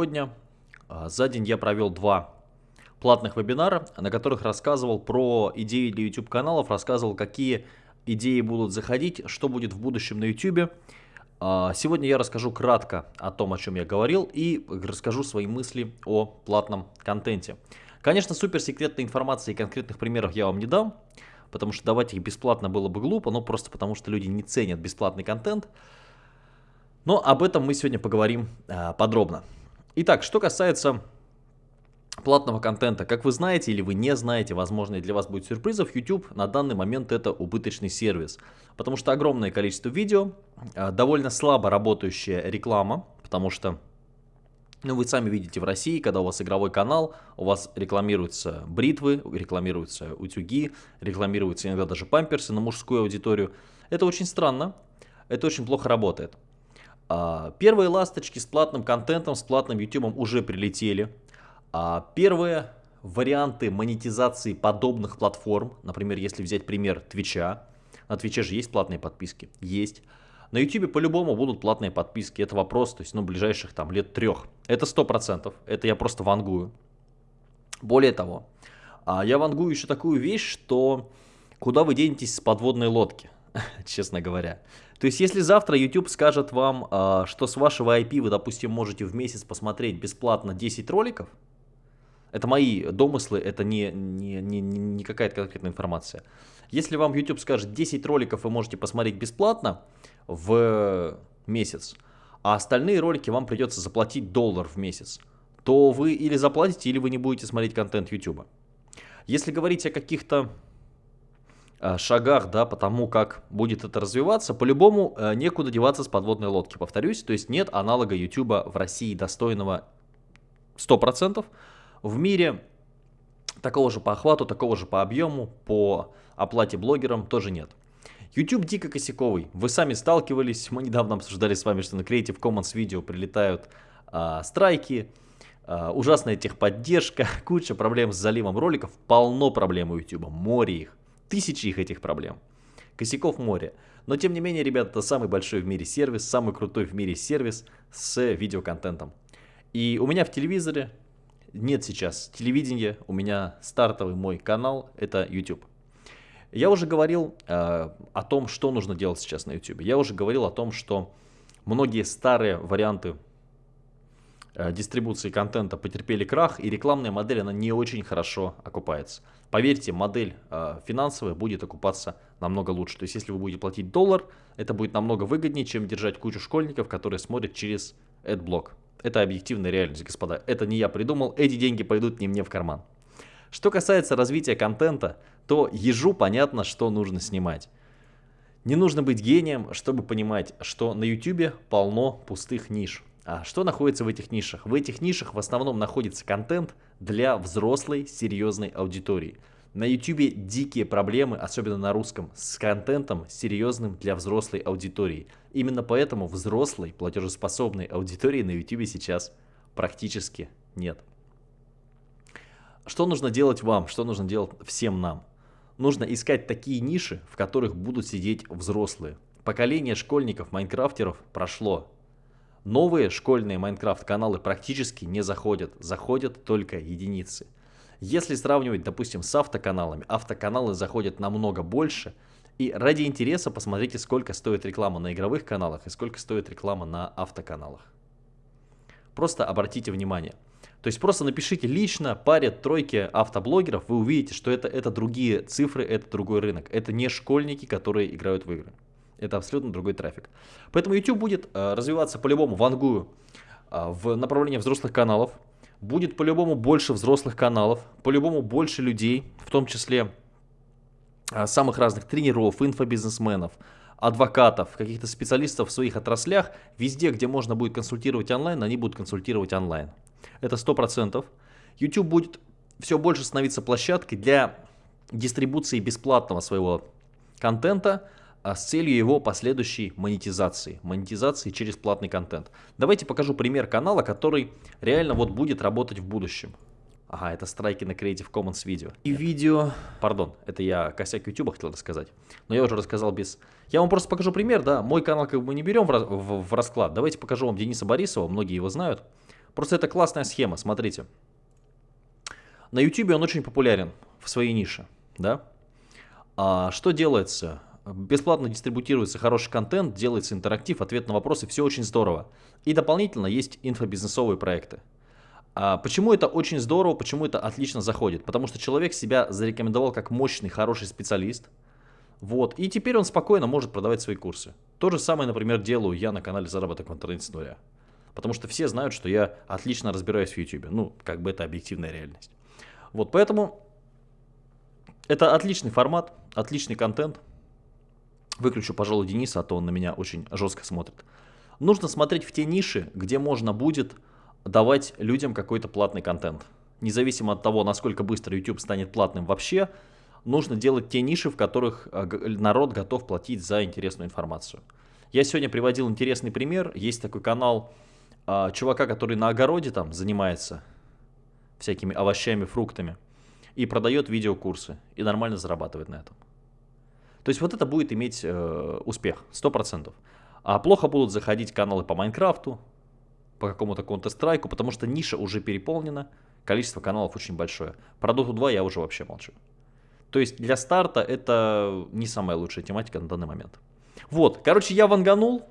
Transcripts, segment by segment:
сегодня. А, за день я провел два платных вебинара, на которых рассказывал про идеи для YouTube каналов, рассказывал, какие идеи будут заходить, что будет в будущем на YouTube. А, сегодня я расскажу кратко о том, о чем я говорил, и расскажу свои мысли о платном контенте. Конечно, суперсекретной информации и конкретных примеров я вам не дам, потому что давать их бесплатно было бы глупо, но просто потому что люди не ценят бесплатный контент. Но об этом мы сегодня поговорим а, подробно. Итак, что касается платного контента. Как вы знаете или вы не знаете, возможно, для вас будет сюрпризов, YouTube на данный момент это убыточный сервис. Потому что огромное количество видео, а, довольно слабо работающая реклама, потому что ну, вы сами видите в России, когда у вас игровой канал, у вас рекламируются бритвы, рекламируются утюги, рекламируются иногда даже памперсы на мужскую аудиторию. Это очень странно, это очень плохо работает. А, первые ласточки с платным контентом, с платным YouTube уже прилетели. А, первые варианты монетизации подобных платформ, например, если взять пример Твича, на Твиче же есть платные подписки? Есть. На YouTube по-любому будут платные подписки, это вопрос, то есть, ну, ближайших там лет трех. Это сто процентов, это я просто вангую. Более того, а, я вангую еще такую вещь, что куда вы денетесь с подводной лодки, честно говоря. То есть, если завтра YouTube скажет вам, а, что с вашего IP вы, допустим, можете в месяц посмотреть бесплатно 10 роликов, это мои домыслы, это не, не, не, не какая-то конкретная информация. Если вам YouTube скажет 10 роликов вы можете посмотреть бесплатно, в месяц, а остальные ролики вам придется заплатить доллар в месяц, то вы или заплатите, или вы не будете смотреть контент YouTube. Если говорить о каких-то шагах, да, по тому, как будет это развиваться, по-любому э, некуда деваться с подводной лодки, повторюсь, то есть нет аналога YouTube в России достойного 100%, в мире такого же по охвату, такого же по объему, по оплате блогерам тоже нет. YouTube дико косяковый. Вы сами сталкивались, мы недавно обсуждали с вами, что на Creative Commons видео прилетают а, страйки, а, ужасная техподдержка, куча проблем с заливом роликов, полно проблем у YouTube, море их, тысячи их этих проблем. Косяков море. Но тем не менее, ребята, это самый большой в мире сервис, самый крутой в мире сервис с видеоконтентом. И у меня в телевизоре нет сейчас телевидения, у меня стартовый мой канал, это YouTube. Я уже говорил э, о том, что нужно делать сейчас на YouTube. Я уже говорил о том, что многие старые варианты дистрибуции контента потерпели крах, и рекламная модель, она не очень хорошо окупается. Поверьте, модель э, финансовая будет окупаться намного лучше. То есть, если вы будете платить доллар, это будет намного выгоднее, чем держать кучу школьников, которые смотрят через AdBlock. Это объективная реальность, господа. Это не я придумал, эти деньги пойдут не мне в карман. Что касается развития контента, то ежу понятно, что нужно снимать. Не нужно быть гением, чтобы понимать, что на YouTube полно пустых ниш. А что находится в этих нишах? В этих нишах в основном находится контент для взрослой серьезной аудитории. На YouTube дикие проблемы, особенно на русском, с контентом серьезным для взрослой аудитории. Именно поэтому взрослой платежеспособной аудитории на YouTube сейчас практически нет. Что нужно делать вам? Что нужно делать всем нам? Нужно искать такие ниши, в которых будут сидеть взрослые. Поколение школьников-майнкрафтеров прошло. Новые школьные Майнкрафт-каналы практически не заходят, заходят только единицы. Если сравнивать, допустим, с автоканалами, автоканалы заходят намного больше. И ради интереса посмотрите, сколько стоит реклама на игровых каналах и сколько стоит реклама на автоканалах. Просто обратите внимание – то есть просто напишите лично паре тройки автоблогеров, вы увидите, что это, это другие цифры, это другой рынок. Это не школьники, которые играют в игры. Это абсолютно другой трафик. Поэтому YouTube будет э, развиваться по-любому, вангую, э, в направлении взрослых каналов. Будет по-любому больше взрослых каналов, по-любому больше людей, в том числе э, самых разных тренеров, инфобизнесменов, адвокатов, каких-то специалистов в своих отраслях. Везде, где можно будет консультировать онлайн, они будут консультировать онлайн. Это 100%. YouTube будет все больше становиться площадкой для дистрибуции бесплатного своего контента с целью его последующей монетизации. Монетизации через платный контент. Давайте покажу пример канала, который реально вот будет работать в будущем. Ага, это страйки на Creative Commons видео. И видео... Пардон, это я косяк YouTube хотел рассказать. Но я уже рассказал без... Я вам просто покажу пример, да. Мой канал как бы мы не берем в, в, в расклад. Давайте покажу вам Дениса Борисова, многие его знают. Просто это классная схема, смотрите. На YouTube он очень популярен в своей нише, да? А что делается? Бесплатно дистрибутируется хороший контент, делается интерактив, ответ на вопросы, все очень здорово. И дополнительно есть инфобизнесовые проекты. А почему это очень здорово, почему это отлично заходит? Потому что человек себя зарекомендовал как мощный, хороший специалист. Вот, и теперь он спокойно может продавать свои курсы. То же самое, например, делаю я на канале «Заработок в интернете с нуля». Потому что все знают, что я отлично разбираюсь в YouTube. Ну, как бы это объективная реальность. Вот, поэтому это отличный формат, отличный контент. Выключу, пожалуй, Дениса, а то он на меня очень жестко смотрит. Нужно смотреть в те ниши, где можно будет давать людям какой-то платный контент. Независимо от того, насколько быстро YouTube станет платным вообще, нужно делать те ниши, в которых э, народ готов платить за интересную информацию. Я сегодня приводил интересный пример. Есть такой канал а, чувака, который на огороде там занимается всякими овощами, фруктами и продает видеокурсы и нормально зарабатывает на этом. То есть вот это будет иметь э, успех, 100%. А плохо будут заходить каналы по Майнкрафту, по какому-то Counter-Strike, потому что ниша уже переполнена, количество каналов очень большое. Про Dota 2 я уже вообще молчу. То есть для старта это не самая лучшая тематика на данный момент. Вот, короче, я ванганул.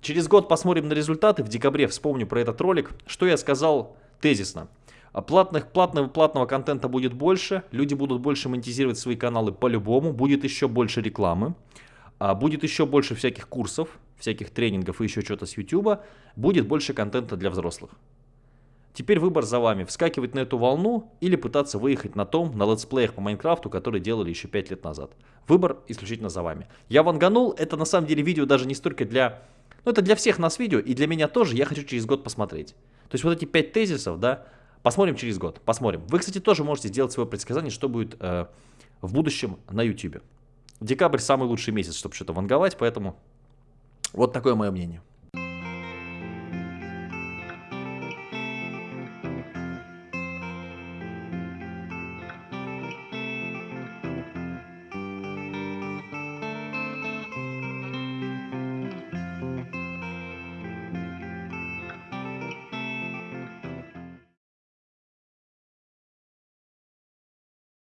Через год посмотрим на результаты. В декабре вспомню про этот ролик. Что я сказал тезисно. А платных, платного, платного контента будет больше, люди будут больше монетизировать свои каналы по-любому, будет еще больше рекламы, а будет еще больше всяких курсов, всяких тренингов и еще что-то с YouTube, будет больше контента для взрослых. Теперь выбор за вами, вскакивать на эту волну или пытаться выехать на том, на летсплеях по Майнкрафту, которые делали еще 5 лет назад. Выбор исключительно за вами. Я ванганул, это на самом деле видео даже не столько для... Ну это для всех нас видео, и для меня тоже, я хочу через год посмотреть. То есть вот эти 5 тезисов, да, Посмотрим через год, посмотрим. Вы, кстати, тоже можете сделать свое предсказание, что будет э, в будущем на YouTube. Декабрь самый лучший месяц, чтобы что-то ванговать, поэтому вот такое мое мнение.